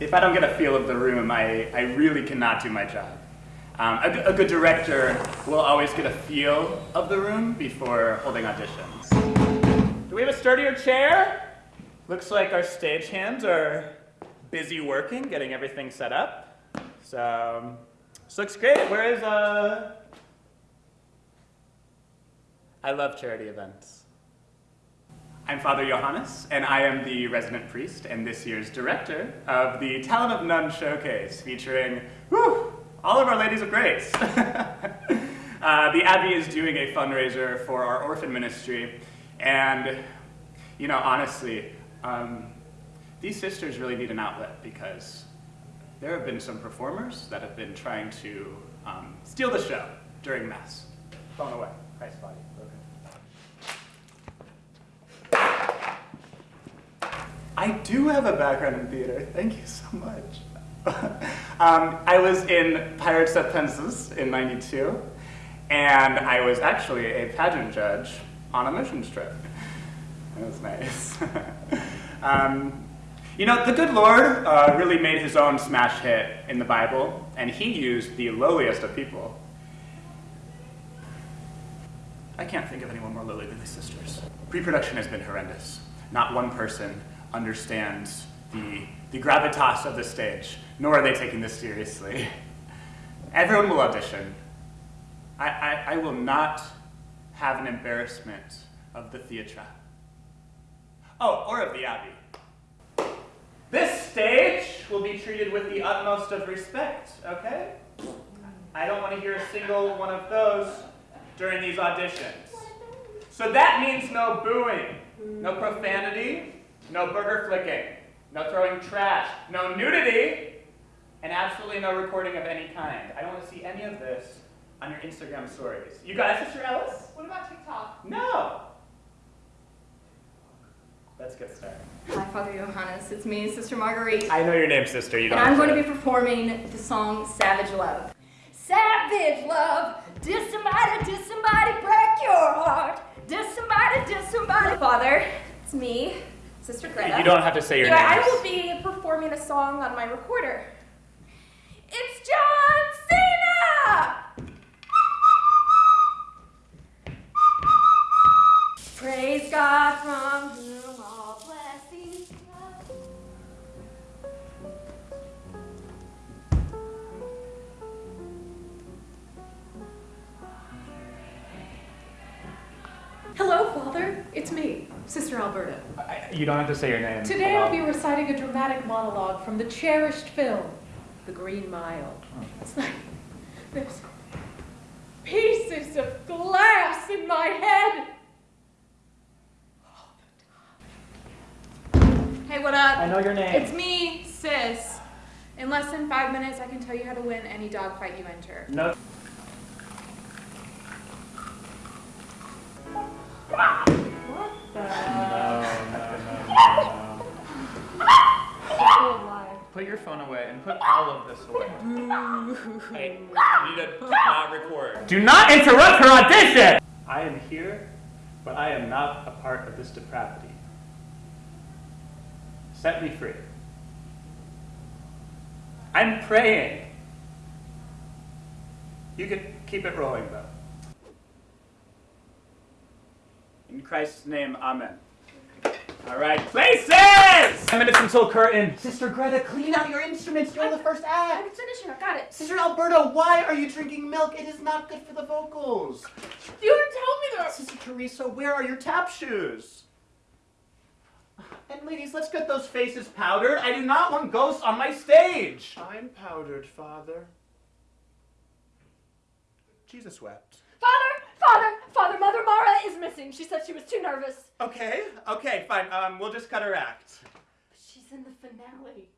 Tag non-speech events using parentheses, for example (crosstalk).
If I don't get a feel of the room, I, I really cannot do my job. Um, a, a good director will always get a feel of the room before holding auditions. Do we have a sturdier chair? Looks like our stagehands are busy working, getting everything set up. So, um, this looks great. Where is, uh... I love charity events. I'm Father Johannes, and I am the resident priest and this year's director of the Talent of None Showcase, featuring, whew, all of our ladies of grace. (laughs) uh, the Abbey is doing a fundraiser for our orphan ministry, and, you know, honestly, um, these sisters really need an outlet because there have been some performers that have been trying to um, steal the show during Mass. Phone away, Christ's body. I do have a background in theater. Thank you so much. (laughs) um, I was in Pirates of Penzance in 92, and I was actually a pageant judge on a mission trip. That was nice. (laughs) um, you know, the good Lord uh, really made his own smash hit in the Bible, and he used the lowliest of people. I can't think of anyone more lowly than these sisters. Pre-production has been horrendous. Not one person understands the, the gravitas of the stage, nor are they taking this seriously. (laughs) Everyone will audition. I, I, I will not have an embarrassment of the theatre. Oh, or of the Abbey. This stage will be treated with the utmost of respect, okay? I don't want to hear a single one of those during these auditions. So that means no booing, no profanity, no burger flicking, no throwing trash, no nudity, and absolutely no recording of any kind. I don't want to see any of this on your Instagram stories. You guys, Sister Alice? What about TikTok? No. Let's get started. Hi, Father Johannes. It's me, Sister Marguerite. I know your name, sister. You don't. And I'm going to be performing the song Savage Love. Savage love, did somebody, did somebody break your heart? Did somebody, did somebody? Father, it's me, Sister Greta. You don't have to say your yeah, name. I will be performing a song on my recorder. It's John Cena! Praise God from whom all blessings flow. Hello, Father. It's me, Sister Alberta. I, you don't have to say your name. Today I'll be reciting a dramatic monologue from the cherished film, The Green Mile. Oh. It's like there's pieces of glass in my head. Hey, what up? I know your name. It's me, Sis. In less than five minutes, I can tell you how to win any dogfight you enter. No. Put your phone away and put all of this away. hey, you need to not record. Do not interrupt her audition! I am here, but I am not a part of this depravity. Set me free. I'm praying. You can keep it rolling, though. In Christ's name, amen. All right, places! Ten minutes until curtain. Sister Greta, clean out your instruments. You're the first act. I'm act. finishing, I got it. Sister Alberta, why are you drinking milk? It is not good for the vocals. You didn't tell me that. Sister Teresa, where are your tap shoes? And ladies, let's get those faces powdered. I do not want ghosts on my stage. I'm powdered, Father. Jesus wept. Father, father, father, Mother She said she was too nervous. Okay, okay, fine. Um, we'll just cut her act. But she's in the finale.